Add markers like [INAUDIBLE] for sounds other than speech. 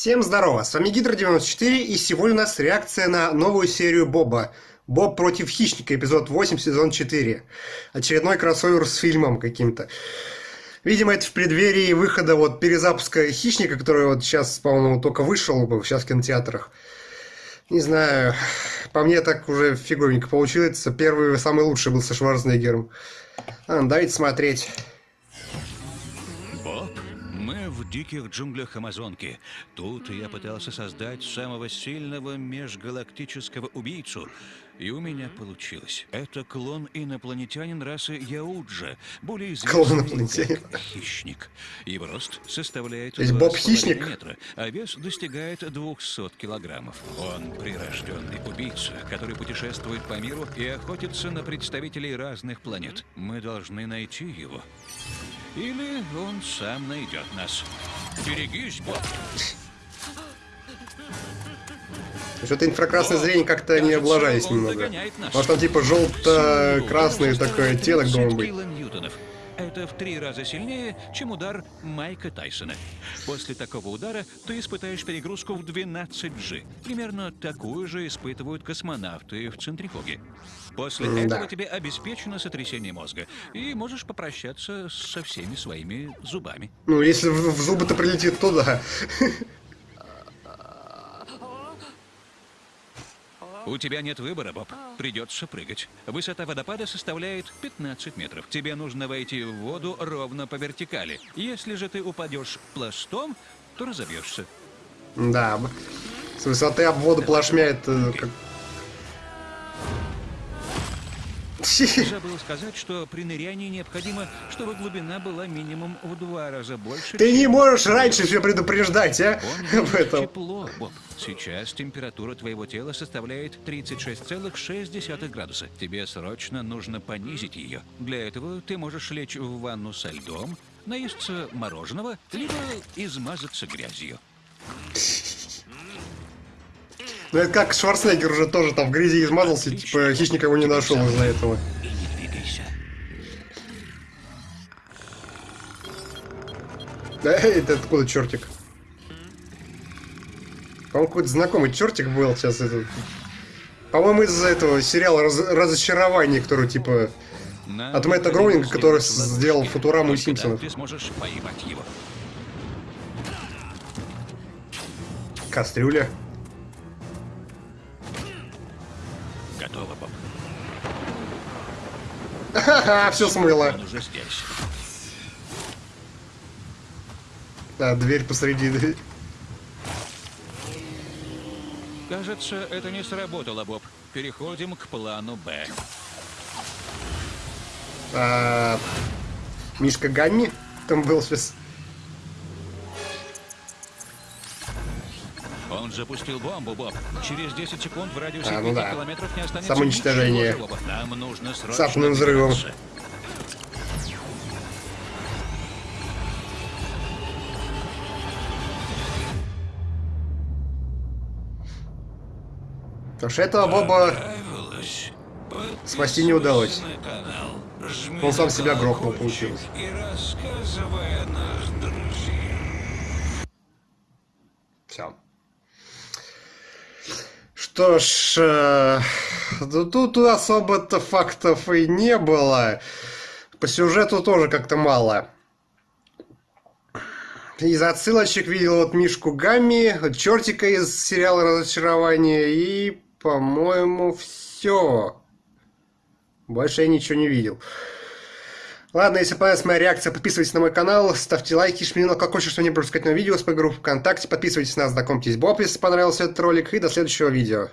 Всем здорово, с вами Гидро94 и сегодня у нас реакция на новую серию Боба. Боб против хищника, эпизод 8, сезон 4. Очередной кроссовер с фильмом каким-то. Видимо, это в преддверии выхода вот перезапуска хищника, который вот сейчас, по-моему, только вышел бы сейчас в кинотеатрах. Не знаю, по мне так уже фиговенько получилось. Первый, самый лучший был со Шварценеггером. А, давайте смотреть. В диких джунглях Амазонки. Тут я пытался создать самого сильного межгалактического убийцу. И у меня получилось. Это клон инопланетянин расы Яуджа, более известный как хищник. Его рост составляет То есть Боб хищник? метра, а вес достигает 200 килограммов. Он прирожденный убийца, который путешествует по миру и охотится на представителей разных планет. Мы должны найти его. Или он сам найдет нас. Берегись, Боб. Что-то инфракрасное зрение как-то не облажались немного. Может там типа желто-красный такой оттенок должен быть. Это в три раза сильнее, чем удар Майка Тайсона. После такого удара ты испытаешь перегрузку в 12G. Примерно такую же испытывают космонавты в центрифуге. После mm, этого да. тебе обеспечено сотрясение мозга. И можешь попрощаться со всеми своими зубами. Ну, если в, в зубы-то прилетит, то да. [LAUGHS] У тебя нет выбора, Боб. Придется прыгать. Высота водопада составляет 15 метров. Тебе нужно войти в воду ровно по вертикали. Если же ты упадешь пластом, то разобьешься. Да. С высоты об воду плашмя это как Забыл сказать, что при нырянии необходимо, чтобы глубина была минимум в два раза больше. Ты не можешь раньше все предупреждать, а? [LAUGHS] В этом. тепло, Боб. Сейчас температура твоего тела составляет 36,6 градуса. Тебе срочно нужно понизить ее. Для этого ты можешь лечь в ванну со льдом, наесться мороженого, либо измазаться грязью. Ну это как Шварценеггер уже тоже там в грязи измазался, типа хищник его не нашел из-за этого. Да, это откуда чертик? По-моему, какой-то знакомый чертик был сейчас этот. По-моему, из-за этого сериала раз Разочарование, который типа от Мэтта Гроунинга, который сделал Футураму и Симпсонов. Кастрюля. Готово, Боб. Ха-ха, все смыло. Да, дверь посреди. Кажется, это не сработало, Боб. Переходим к плану Б. А, Мишка Гамми там был сейчас. Он запустил бомбу, Боб. Через 10 секунд в радиусе а, ну да. километров не останется Самоуничтожение. Нам нужно срочно С атомным взрывом. Потому что этого Боба спасти не удалось. Он сам себя грохнул, получилось. Все. Что ж, э, тут особо-то фактов и не было. По сюжету тоже как-то мало. Из отсылочек видел вот Мишку Гамми, чертика из сериала «Разочарование» и, по-моему, все. Больше я ничего не видел. Ладно, если понравилась моя реакция, подписывайтесь на мой канал, ставьте лайки, жмите на колокольчик, чтобы не пропускать новые видео с моей группы ВКонтакте, подписывайтесь на нас, знакомьтесь Боб, если понравился этот ролик, и до следующего видео.